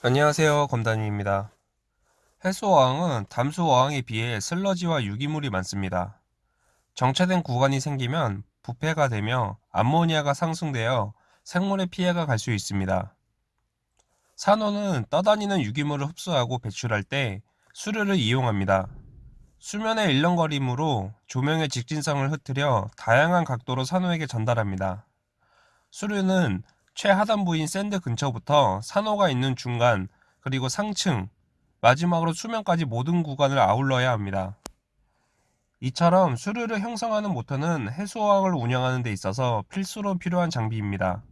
안녕하세요 검단위입니다. 해수어항은 담수어항에 비해 슬러지와 유기물이 많습니다. 정체된 구간이 생기면 부패가 되며 암모니아가 상승되어 생물에 피해가 갈 수 있습니다. 산호는 떠다니는 유기물을 흡수하고 배출할 때 수류를 이용합니다. 수면의 일렁거림으로 조명의 직진성을 흐트려 다양한 각도로 산호에게 전달합니다. 수류는 최하단부인 sand 근처부터 산호가 있는 중간 그리고 상층 마지막으로 수면까지 모든 구간을 아울러야 합니다. 이처럼 수류를 형성하는 모터는 해수어항을 운영하는 데 있어서 필수로 필요한 장비입니다.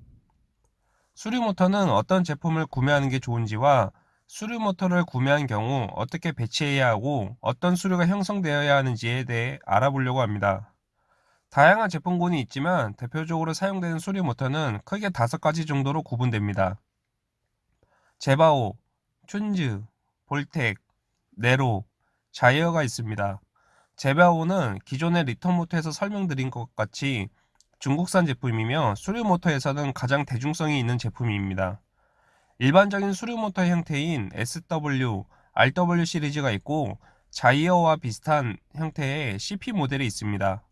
수류 모터는 어떤 제품을 구매하는 게 좋은지와 수류 모터를 구매한 경우 어떻게 배치해야 하고 어떤 수류가 형성되어야 하는지에 대해 알아보려고 합니다. 다양한 제품군이 있지만 대표적으로 사용되는 수류 모터는 크게 다섯 가지 정도로 구분됩니다. 제바오, 춘즈, 볼텍, 네로, 자이어가 있습니다. 제바오는 기존의 리턴 모터에서 설명드린 것 같이 중국산 제품이며 수류 모터에서는 가장 대중성이 있는 제품입니다. 일반적인 수류 모터 형태인 SW, RW 시리즈가 있고 자이어와 비슷한 형태의 CP 모델이 있습니다.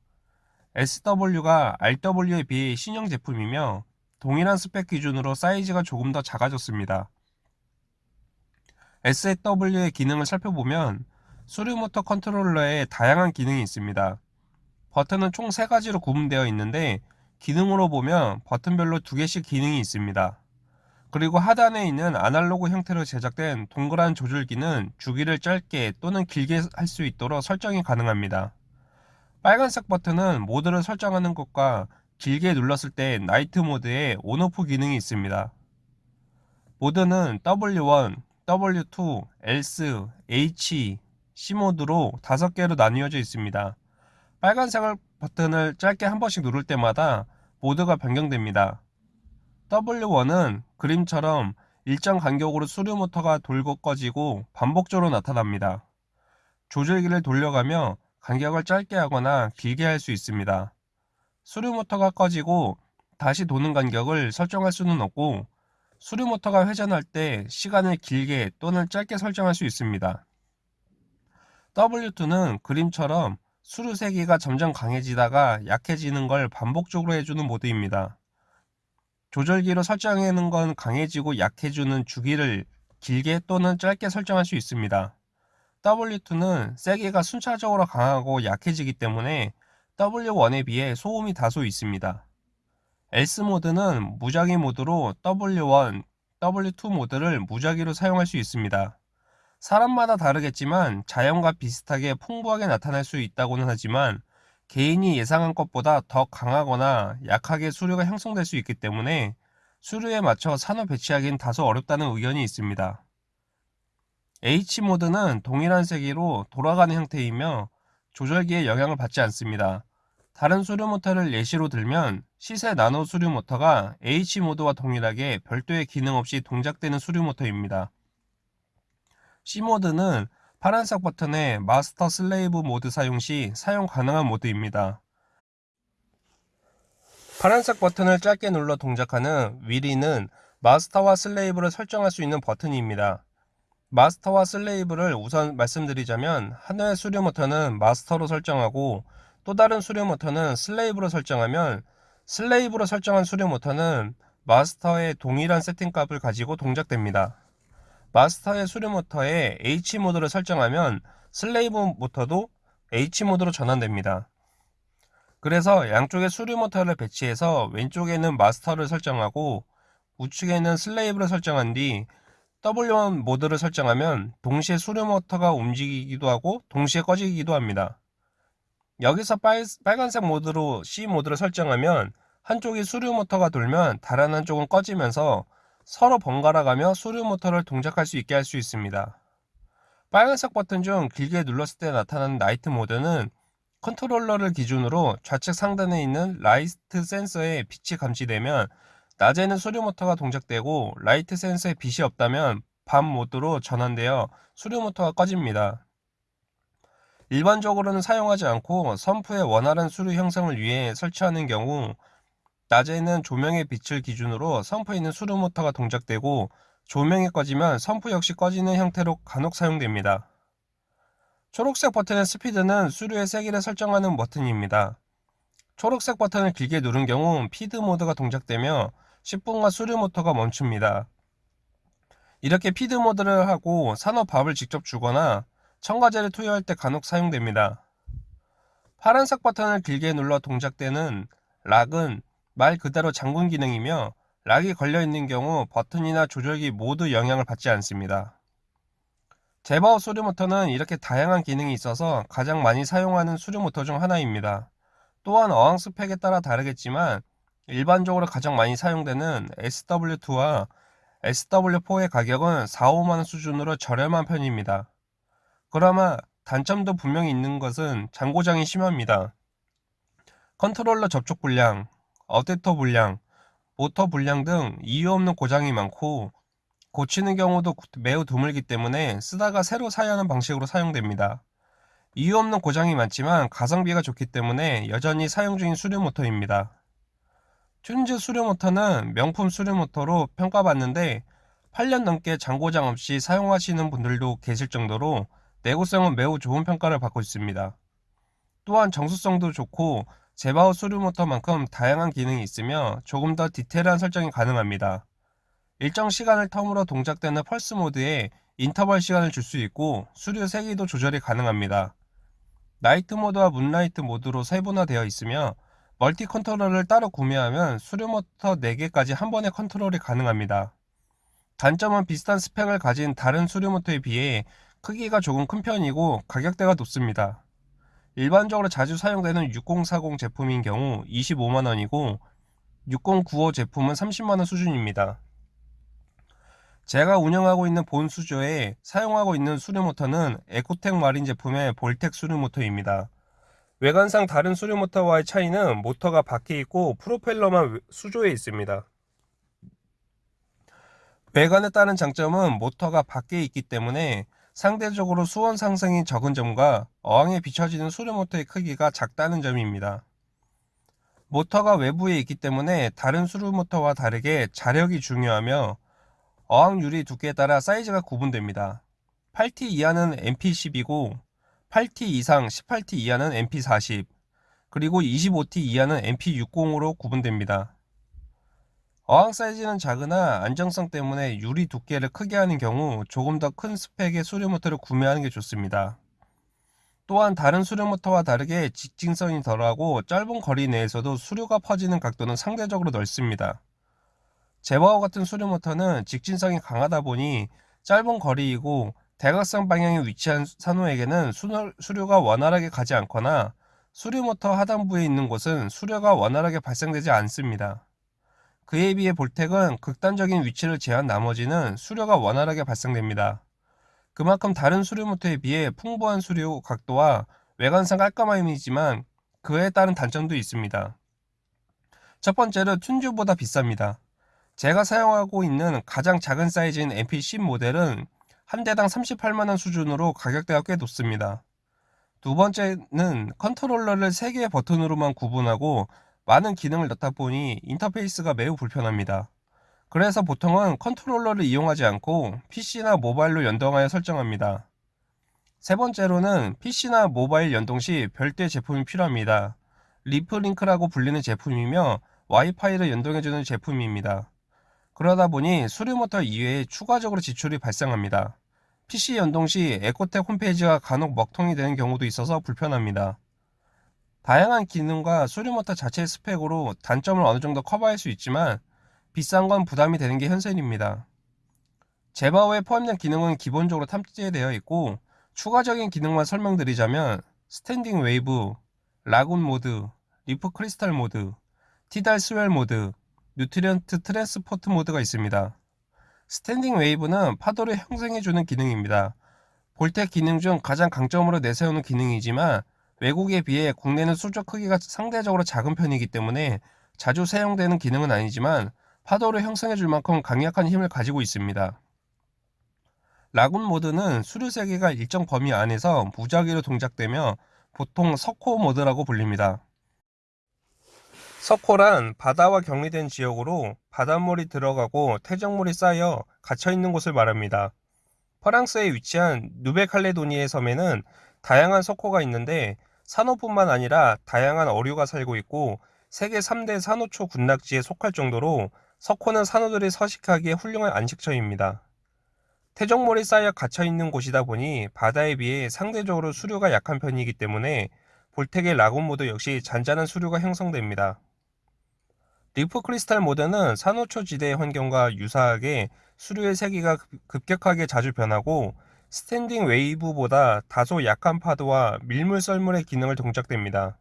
SW가 RW에 비해 신형 제품이며 동일한 스펙 기준으로 사이즈가 조금 더 작아졌습니다. SW의 기능을 살펴보면 수류모터 컨트롤러에 다양한 기능이 있습니다. 버튼은 총 3가지로 구분되어 있는데 기능으로 보면 버튼별로 2개씩 기능이 있습니다. 그리고 하단에 있는 아날로그 형태로 제작된 동그란 조절기는 주기를 짧게 또는 길게 할 수 있도록 설정이 가능합니다. 빨간색 버튼은 모드를 설정하는 것과 길게 눌렀을 때 나이트 모드에 온오프 기능이 있습니다. 모드는 W1, W2, ELSE, H, C 모드로 5개로 나뉘어져 있습니다. 빨간색 버튼을 짧게 한 번씩 누를 때마다 모드가 변경됩니다. W1은 그림처럼 일정 간격으로 수류 모터가 돌고 꺼지고 반복적으로 나타납니다. 조절기를 돌려가며 간격을 짧게 하거나 길게 할 수 있습니다. 수류 모터가 꺼지고 다시 도는 간격을 설정할 수는 없고 수류 모터가 회전할 때 시간을 길게 또는 짧게 설정할 수 있습니다. W2는 그림처럼 수류 세기가 점점 강해지다가 약해지는 걸 반복적으로 해주는 모드입니다. 조절기로 설정하는 건 강해지고 약해지는 주기를 길게 또는 짧게 설정할 수 있습니다. W2는 세기가 순차적으로 강하고 약해지기 때문에 W1에 비해 소음이 다소 있습니다. S 모드는 무작위 모드로 W1, W2 모드를 무작위로 사용할 수 있습니다. 사람마다 다르겠지만 자연과 비슷하게 풍부하게 나타날 수 있다고는 하지만 개인이 예상한 것보다 더 강하거나 약하게 수류가 형성될 수 있기 때문에 수류에 맞춰 산호 배치하기는 다소 어렵다는 의견이 있습니다. H모드는 동일한 세기로 돌아가는 형태이며 조절기에 영향을 받지 않습니다. 다른 수류 모터를 예시로 들면 시세 나노 수류 모터가 H모드와 동일하게 별도의 기능 없이 동작되는 수류 모터입니다. C모드는 파란색 버튼의 마스터 slave 모드 사용 시 사용 가능한 모드입니다. 파란색 버튼을 짧게 눌러 동작하는 위리는 마스터와 slave를 설정할 수 있는 버튼입니다. 마스터와 slave를 우선 말씀드리자면 하나의 수류 모터는 마스터로 설정하고 또 다른 수류 모터는 slave로 설정하면 slave로 설정한 수류 모터는 마스터의 동일한 세팅값을 가지고 동작됩니다. 마스터의 수류 모터에 H 모드를 설정하면 slave 모터도 H 모드로 전환됩니다. 그래서 양쪽에 수류 모터를 배치해서 왼쪽에는 마스터를 설정하고 우측에는 slave를 설정한 뒤 W1 모드를 설정하면 동시에 수류 모터가 움직이기도 하고 동시에 꺼지기도 합니다. 여기서 빨, 빨간색 모드로 C 모드를 설정하면 한쪽이 수류 모터가 돌면 다른 한쪽은 꺼지면서 서로 번갈아 가며 수류 모터를 동작할 수 있게 할 수 있습니다. 빨간색 버튼 중 길게 눌렀을 때 나타나는 night 모드는 컨트롤러를 기준으로 좌측 상단에 있는 라이트 센서에 빛이 감지되면 낮에는 수류 모터가 동작되고 라이트 센서에 빛이 없다면 밤 모드로 전환되어 수류 모터가 꺼집니다. 일반적으로는 사용하지 않고 sump의 원활한 수류 형성을 위해 설치하는 경우 낮에는 조명의 빛을 기준으로 sump에 있는 수류 모터가 동작되고 조명이 꺼지면 sump 역시 꺼지는 형태로 간혹 사용됩니다. 초록색 버튼의 스피드는 수류의 세기를 설정하는 버튼입니다. 초록색 버튼을 길게 누른 경우 feed 모드가 동작되며 10분간 수류 모터가 멈춥니다. 이렇게 feed 모드를 하고 산호 밥을 직접 주거나 첨가제를 투여할 때 간혹 사용됩니다. 파란색 버튼을 길게 눌러 동작되는 lock은 말 그대로 잠군 기능이며 락이 걸려있는 경우 버튼이나 조절기 모두 영향을 받지 않습니다. 제바오 수류모터는 이렇게 다양한 기능이 있어서 가장 많이 사용하는 수류모터 중 하나입니다. 또한 어항 스펙에 따라 다르겠지만 일반적으로 가장 많이 사용되는 SW2와 SW4의 가격은 4, 5만원 수준으로 저렴한 편입니다. 그러나 단점도 분명히 있는 것은 잔고장이 심합니다. 컨트롤러 접촉 불량, 어댑터 불량, 모터 불량 등 이유 없는 고장이 많고 고치는 경우도 매우 드물기 때문에 쓰다가 새로 사야 하는 방식으로 사용됩니다. 이유 없는 고장이 많지만 가성비가 좋기 때문에 여전히 사용 중인 수류 모터입니다. Tunze 수류모터는 명품 수류모터로 평가받는데 8년 넘게 잔고장 없이 사용하시는 분들도 계실 정도로 내구성은 매우 좋은 평가를 받고 있습니다. 또한 정숙성도 좋고 제바오 수류모터만큼 다양한 기능이 있으며 조금 더 디테일한 설정이 가능합니다. 일정 시간을 텀으로 동작되는 펄스 모드에 인터벌 시간을 줄 수 있고 수류 세기도 조절이 가능합니다. night 모드와 moonlight 모드로 세분화되어 있으며 멀티 컨트롤러를 따로 구매하면 수류모터 4개까지 한 번에 컨트롤이 가능합니다. 단점은 비슷한 스펙을 가진 다른 수류모터에 비해 크기가 조금 큰 편이고 가격대가 높습니다. 일반적으로 자주 사용되는 6040 제품인 경우 25만원이고 6095 제품은 30만원 수준입니다. 제가 운영하고 있는 본 수조에 사용하고 있는 수류모터는 에코텍 마린 제품의 볼텍 수류모터입니다. 외관상 다른 수류 모터와의 차이는 모터가 밖에 있고 프로펠러만 수조에 있습니다. 외관에 따른 장점은 모터가 밖에 있기 때문에 상대적으로 수온 상승이 적은 점과 어항에 비춰지는 수류 모터의 크기가 작다는 점입니다. 모터가 외부에 있기 때문에 다른 수류 모터와 다르게 자력이 중요하며 어항 유리 두께에 따라 사이즈가 구분됩니다. 8T 이하는 MP10이고 8T 이상 18T 이하는 MP40 그리고 25T 이하는 MP60으로 구분됩니다. 어항 사이즈는 작으나 안정성 때문에 유리 두께를 크게 하는 경우 조금 더 큰 스펙의 수류모터를 구매하는 게 좋습니다. 또한 다른 수류모터와 다르게 직진성이 덜하고 짧은 거리 내에서도 수류가 퍼지는 각도는 상대적으로 넓습니다. 제바오 같은 수류모터는 직진성이 강하다 보니 짧은 거리이고 대각선 방향에 위치한 산호에게는 수류가 원활하게 가지 않거나 수류모터 하단부에 있는 곳은 수류가 원활하게 발생되지 않습니다. 그에 비해 VorTech은 극단적인 위치를 제외한 나머지는 수류가 원활하게 발생됩니다. 그만큼 다른 수류모터에 비해 풍부한 수류 각도와 외관상 깔끔함이지만 그에 따른 단점도 있습니다. 첫 번째로 Tunze보다 비쌉니다. 제가 사용하고 있는 가장 작은 사이즈인 MP10 모델은 한 대당 38만원 수준으로 가격대가 꽤 높습니다. 두 번째는 컨트롤러를 3개의 버튼으로만 구분하고 많은 기능을 넣다 보니 인터페이스가 매우 불편합니다. 그래서 보통은 컨트롤러를 이용하지 않고 PC나 모바일로 연동하여 설정합니다. 세 번째로는 PC나 모바일 연동 시 별도의 제품이 필요합니다. ReefLink라고 불리는 제품이며 와이파이를 연동해주는 제품입니다. 그러다 보니 수류모터 이외에 추가적으로 지출이 발생합니다. PC 연동 시 EcoTech 홈페이지가 간혹 먹통이 되는 경우도 있어서 불편합니다. 다양한 기능과 수류모터 자체의 스펙으로 단점을 어느 정도 커버할 수 있지만 비싼 건 부담이 되는 게 현실입니다. 제바오에 포함된 기능은 기본적으로 탑재되어 있고 추가적인 기능만 설명드리자면 standing wave, lagoon 모드, reef crest 모드, tidal swell 모드, nutrient transport 모드가 있습니다. standing wave는 파도를 형성해주는 기능입니다. 볼텍 기능 중 가장 강점으로 내세우는 기능이지만 외국에 비해 국내는 수조 크기가 상대적으로 작은 편이기 때문에 자주 사용되는 기능은 아니지만 파도를 형성해줄 만큼 강력한 힘을 가지고 있습니다. 라군 모드는 수류 세계가 일정 범위 안에서 무작위로 동작되며 보통 석호 모드라고 불립니다. 석호란 바다와 격리된 지역으로 바닷물이 들어가고 퇴적물이 쌓여 갇혀있는 곳을 말합니다. 프랑스에 위치한 누벨칼레도니의 섬에는 다양한 석호가 있는데 산호뿐만 아니라 다양한 어류가 살고 있고 세계 3대 산호초 군락지에 속할 정도로 석호는 산호들이 서식하기에 훌륭한 안식처입니다. 퇴적물이 쌓여 갇혀있는 곳이다 보니 바다에 비해 상대적으로 수류가 약한 편이기 때문에 VorTech의 lagoon 모드 역시 잔잔한 수류가 형성됩니다. reef crest 모드는 산호초 지대의 환경과 유사하게 수류의 세기가 급격하게 자주 변하고 standing wave보다 다소 약한 파도와 밀물 썰물의 기능을 동작됩니다.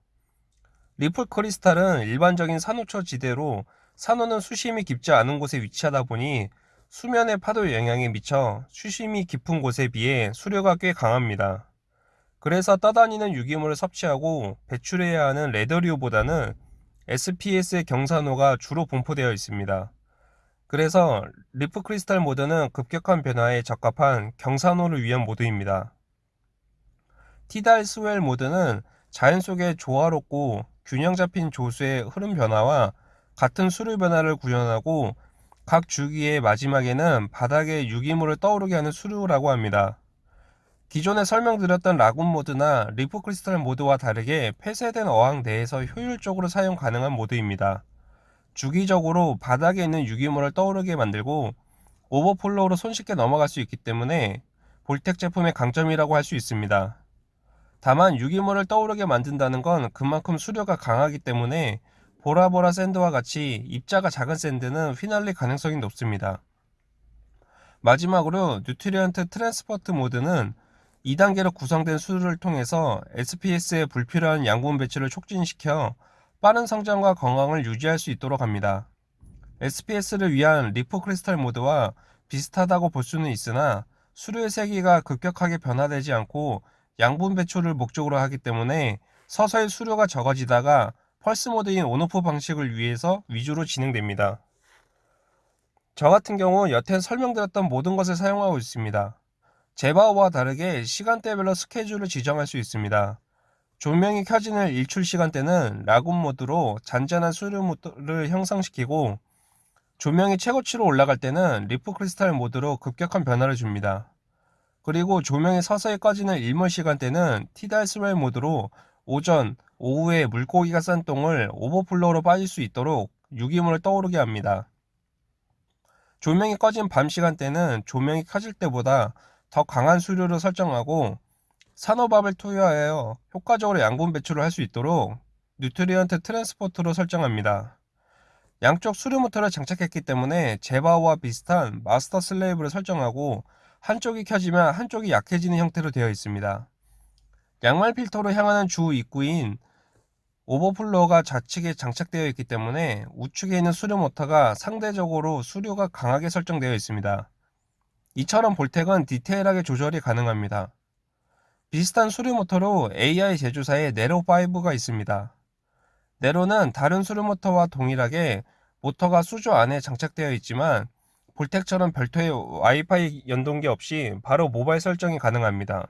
reef crest는 일반적인 산호초 지대로 산호는 수심이 깊지 않은 곳에 위치하다 보니 수면의 파도 영향에 미쳐 수심이 깊은 곳에 비해 수류가 꽤 강합니다. 그래서 떠다니는 유기물을 섭취하고 배출해야 하는 leather류보다는 SPS의 경산호가 주로 분포되어 있습니다. 그래서 reef crest 모드는 급격한 변화에 적합한 경산호를 위한 모드입니다. tidal swell 모드는 자연 속의 조화롭고 균형 잡힌 조수의 흐름 변화와 같은 수류 변화를 구현하고 각 주기의 마지막에는 바닥에 유기물을 떠오르게 하는 수류라고 합니다. 기존에 설명드렸던 lagoon 모드나 reef crest 모드와 다르게 폐쇄된 어항 내에서 효율적으로 사용 가능한 모드입니다. 주기적으로 바닥에 있는 유기물을 떠오르게 만들고 오버플로우로 손쉽게 넘어갈 수 있기 때문에 VorTech 제품의 강점이라고 할 수 있습니다. 다만 유기물을 떠오르게 만든다는 건 그만큼 수류가 강하기 때문에 보라보라 sand와 같이 입자가 작은 sand는 휘날릴 가능성이 높습니다. 마지막으로 nutrient transport 모드는 2단계로 구성된 수류를 통해서 SPS의 불필요한 양분 배출을 촉진시켜 빠른 성장과 건강을 유지할 수 있도록 합니다. SPS를 위한 리포 크리스탈 모드와 비슷하다고 볼 수는 있으나 수류의 세기가 급격하게 변화되지 않고 양분 배출을 목적으로 하기 때문에 서서히 수류가 적어지다가 펄스 모드인 온오프 방식을 위해서 위주로 진행됩니다. 저 같은 경우 여태 설명드렸던 모든 것을 사용하고 있습니다. 제바오와 다르게 시간대별로 스케줄을 지정할 수 있습니다. 조명이 켜지는 일출 시간대는 lagoon 모드로 잔잔한 수류 모드를 형성시키고 조명이 최고치로 올라갈 때는 reef crest 모드로 급격한 변화를 줍니다. 그리고 조명이 서서히 꺼지는 일몰 시간대는 tidal swell 모드로 오전, 오후에 물고기가 싼 똥을 오버플로우로 빠질 수 있도록 유기물을 떠오르게 합니다. 조명이 꺼진 밤 시간대는 조명이 켜질 때보다 더 강한 수류를 설정하고 산호밥을 투여하여 효과적으로 양분 배출을 할 수 있도록 nutrient transport로 설정합니다. 양쪽 수류 모터를 장착했기 때문에 제바오와 비슷한 master slave를 설정하고 한쪽이 켜지면 한쪽이 약해지는 형태로 되어 있습니다. 양말 필터로 향하는 주 입구인 overflow가 좌측에 장착되어 있기 때문에 우측에 있는 수류 모터가 상대적으로 수류가 강하게 설정되어 있습니다. 이처럼 볼텍은 디테일하게 조절이 가능합니다. 비슷한 수류 모터로 AI 제조사의 네로5가 있습니다. 네로는 다른 수류 모터와 동일하게 모터가 수조 안에 장착되어 있지만 볼텍처럼 별도의 와이파이 연동기 없이 바로 모바일 설정이 가능합니다.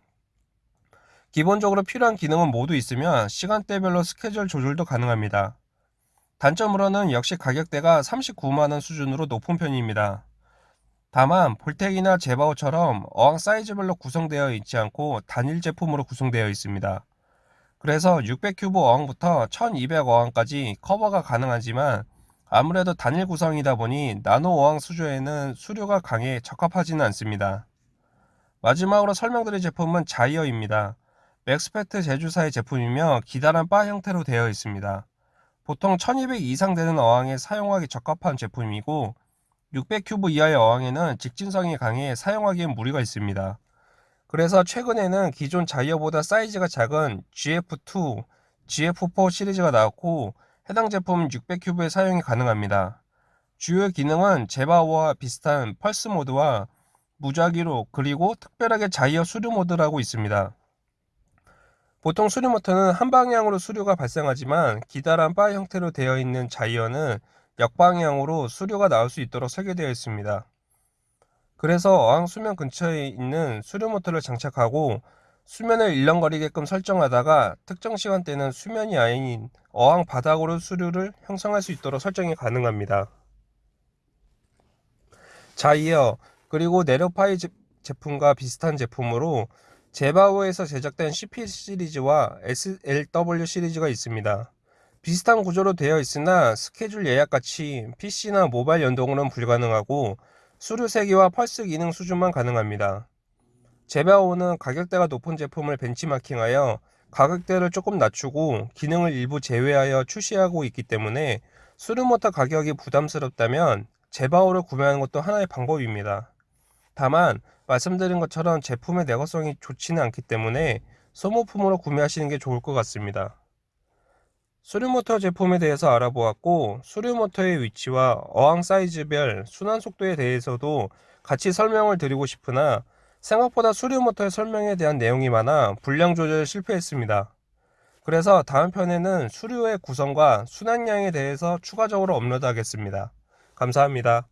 기본적으로 필요한 기능은 모두 있으며 시간대별로 스케줄 조절도 가능합니다. 단점으로는 역시 가격대가 39만원 수준으로 높은 편입니다. 다만 VorTech이나 Jebao처럼 어항 사이즈별로 구성되어 있지 않고 단일 제품으로 구성되어 있습니다. 그래서 600큐브 어항부터 1200 어항까지 커버가 가능하지만 아무래도 단일 구성이다 보니 나노 어항 수조에는 수류가 강해 적합하지는 않습니다. 마지막으로 설명드릴 제품은 Gyre입니다. Maxspect 제조사의 제품이며 기다란 바 형태로 되어 있습니다. 보통 1200 이상 되는 어항에 사용하기 적합한 제품이고 600큐브 이하의 어항에는 직진성이 강해 사용하기엔 무리가 있습니다. 그래서 최근에는 기존 자이어보다 사이즈가 작은 GF2, GF4 시리즈가 나왔고 해당 제품 600큐브의 사용이 가능합니다. 주요 기능은 제바와 비슷한 펄스 모드와 무작위로 그리고 특별하게 자이어 수류 모드라고 있습니다. 보통 수류 모터는 한 방향으로 수류가 발생하지만 기다란 바 형태로 되어 있는 자이어는 역방향으로 수류가 나올 수 있도록 설계되어 있습니다. 그래서 어항 수면 근처에 있는 수류 모터를 장착하고 수면을 일렁거리게끔 설정하다가 특정 시간대는 수면이 아닌 어항 바닥으로 수류를 형성할 수 있도록 설정이 가능합니다. 자, 이어 그리고 네로파이 제- 제품과 비슷한 제품으로 제바오에서 제작된 CP 시리즈와 SLW 시리즈가 있습니다. 비슷한 구조로 되어 있으나 스케줄 예약같이 PC나 모바일 연동으로는 불가능하고 수류 세기와 펄스 기능 수준만 가능합니다. 제바오는 가격대가 높은 제품을 벤치마킹하여 가격대를 조금 낮추고 기능을 일부 제외하여 출시하고 있기 때문에 수류모터 가격이 부담스럽다면 제바오를 구매하는 것도 하나의 방법입니다. 다만 말씀드린 것처럼 제품의 내구성이 좋지는 않기 때문에 소모품으로 구매하시는 게 좋을 것 같습니다. 수류모터 제품에 대해서 알아보았고 수류모터의 위치와 어항 사이즈별 순환 속도에 대해서도 같이 설명을 드리고 싶으나 생각보다 수류모터의 설명에 대한 내용이 많아 분량 조절에 실패했습니다. 그래서 다음 편에는 수류의 구성과 순환량에 대해서 추가적으로 업로드하겠습니다. 감사합니다.